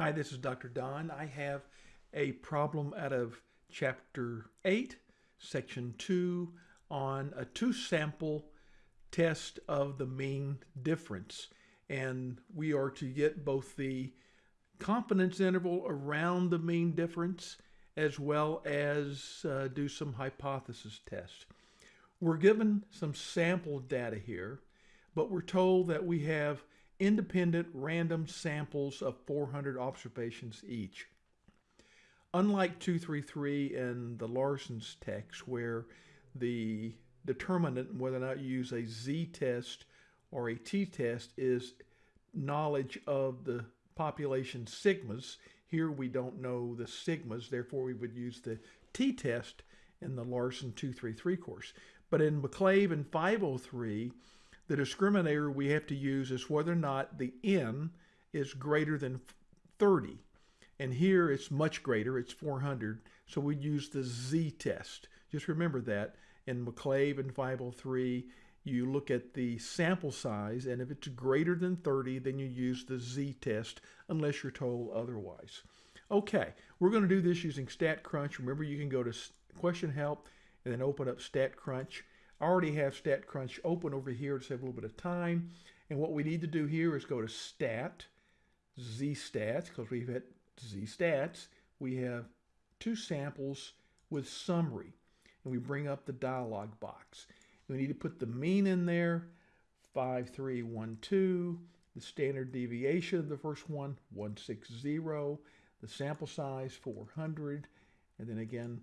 Hi, this is Dr. Don. I have a problem out of chapter 8, section 2 on a two sample test of the mean difference. And we are to get both the confidence interval around the mean difference as well as uh, do some hypothesis tests. We're given some sample data here, but we're told that we have independent random samples of 400 observations each. Unlike 233 and the Larson's text, where the determinant, whether or not you use a z-test or a t-test, is knowledge of the population sigmas. Here we don't know the sigmas, therefore we would use the t-test in the Larson 233 course. But in McClave and 503, the discriminator we have to use is whether or not the n is greater than 30. And here it's much greater, it's 400, so we use the z-test. Just remember that. In McClave and 503, you look at the sample size, and if it's greater than 30, then you use the z-test, unless you're told otherwise. Okay, we're going to do this using StatCrunch. Remember, you can go to question help and then open up StatCrunch. Already have StatCrunch open over here to save a little bit of time. And what we need to do here is go to Stat, Z-Stats, because we've had Z-Stats. We have two samples with summary. And we bring up the dialog box. We need to put the mean in there, 5312. The standard deviation of the first one, 160. The sample size, 400. And then again,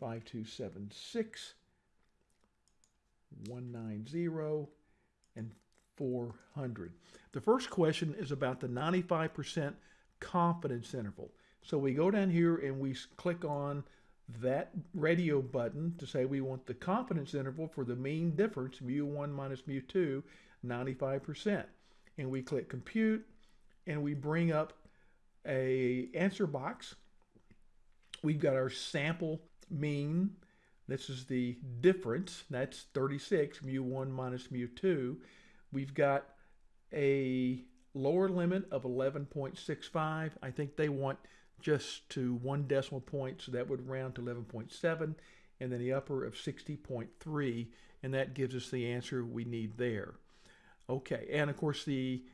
5276. 190, and 400. The first question is about the 95% confidence interval. So we go down here and we click on that radio button to say we want the confidence interval for the mean difference, mu1 minus mu2, 95%. And we click compute and we bring up a answer box. We've got our sample mean, this is the difference. That's 36, mu1 minus mu2. We've got a lower limit of 11.65. I think they want just to one decimal point, so that would round to 11.7, and then the upper of 60.3, and that gives us the answer we need there. Okay, and of course the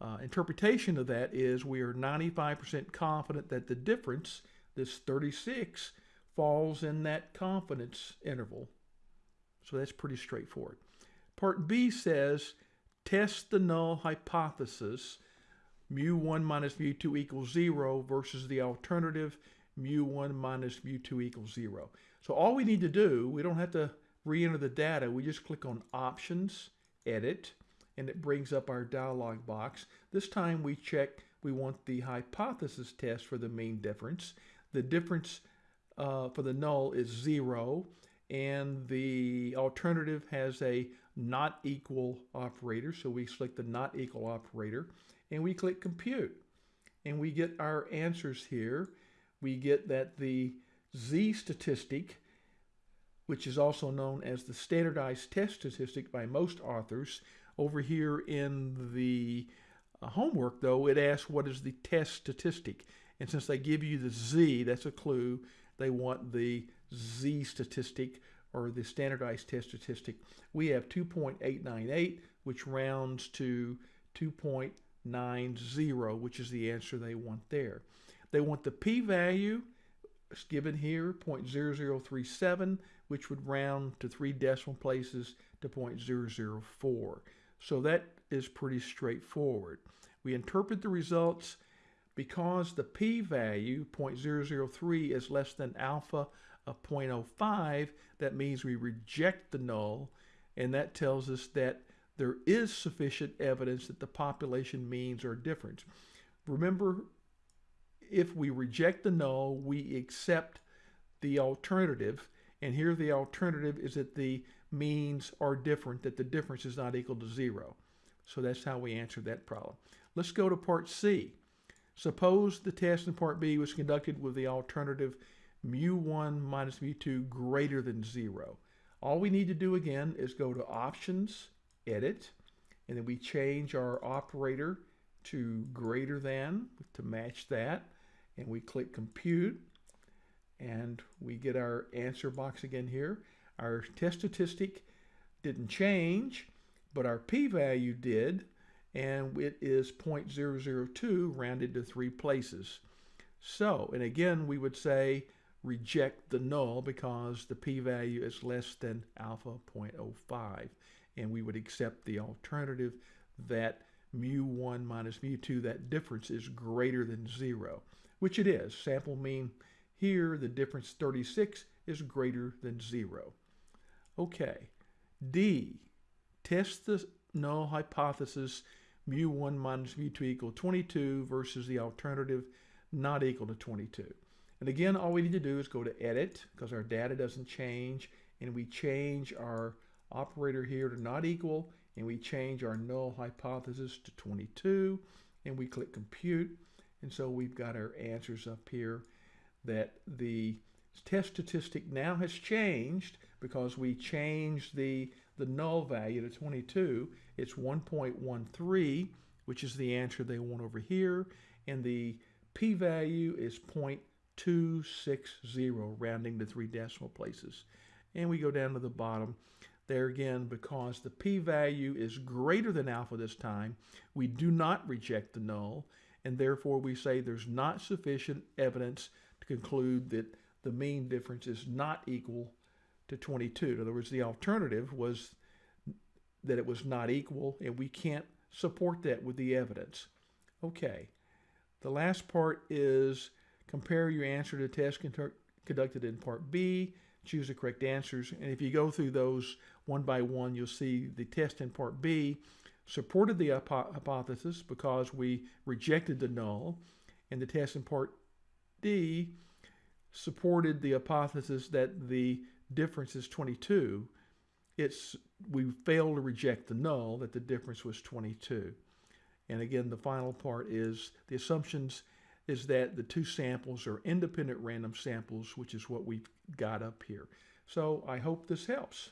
uh, interpretation of that is we are 95% confident that the difference, this 36, falls in that confidence interval. So that's pretty straightforward. Part B says test the null hypothesis mu1 minus mu2 equals 0 versus the alternative mu1 minus mu2 equals 0. So all we need to do, we don't have to re-enter the data, we just click on Options, Edit, and it brings up our dialog box. This time we check, we want the hypothesis test for the mean difference. The difference uh, for the null is zero and the alternative has a not equal operator. So we select the not equal operator and we click compute and we get our answers here. We get that the Z statistic, which is also known as the standardized test statistic by most authors, over here in the uh, homework though, it asks what is the test statistic. And since they give you the Z, that's a clue, they want the Z statistic or the standardized test statistic. We have 2.898, which rounds to 2.90, which is the answer they want there. They want the p-value given here, 0.0037, which would round to three decimal places to 0.004. So that is pretty straightforward. We interpret the results because the p-value 0.003 is less than alpha of 0.05 that means we reject the null and that tells us that there is sufficient evidence that the population means are different. Remember if we reject the null we accept the alternative and here the alternative is that the means are different that the difference is not equal to zero. So that's how we answer that problem. Let's go to part C Suppose the test in part B was conducted with the alternative mu1 minus mu2 greater than 0. All we need to do again is go to Options, Edit, and then we change our operator to greater than to match that. And we click compute and we get our answer box again here. Our test statistic didn't change, but our p-value did, and it is 0.002 rounded to three places. So, and again, we would say reject the null because the p-value is less than alpha 0.05, and we would accept the alternative that mu1 minus mu2, that difference is greater than zero, which it is. Sample mean here, the difference 36 is greater than zero. Okay, D, test the null hypothesis mu1 minus mu2 equal 22 versus the alternative not equal to 22. And again, all we need to do is go to edit because our data doesn't change and we change our operator here to not equal and we change our null hypothesis to 22 and we click compute. And so we've got our answers up here that the test statistic now has changed because we changed the, the null value to 22. It's 1.13, which is the answer they want over here. And the p-value is 0.260, rounding to three decimal places. And we go down to the bottom. There again, because the p-value is greater than alpha this time, we do not reject the null, and therefore we say there's not sufficient evidence to conclude that the mean difference is not equal to 22. In other words, the alternative was that it was not equal, and we can't support that with the evidence. Okay, the last part is compare your answer to test conducted in part B, choose the correct answers, and if you go through those one by one, you'll see the test in part B supported the hypothesis because we rejected the null, and the test in part D supported the hypothesis that the difference is 22. It's we failed to reject the null that the difference was 22. And again, the final part is the assumptions is that the two samples are independent random samples, which is what we've got up here. So I hope this helps.